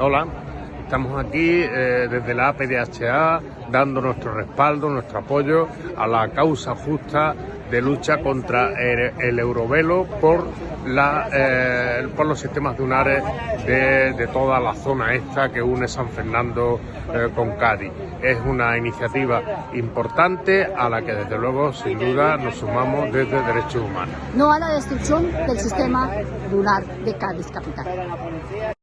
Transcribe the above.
Hola, estamos aquí eh, desde la APDHA dando nuestro respaldo, nuestro apoyo a la causa justa de lucha contra el, eurovelo por, la, eh, por los sistemas dunares de, de, toda la zona esta que une San Fernando eh, con Cádiz. Es una iniciativa importante a la que desde luego sin duda nos sumamos desde Derechos Humanos. No a la destrucción del sistema dunar de Cádiz capital.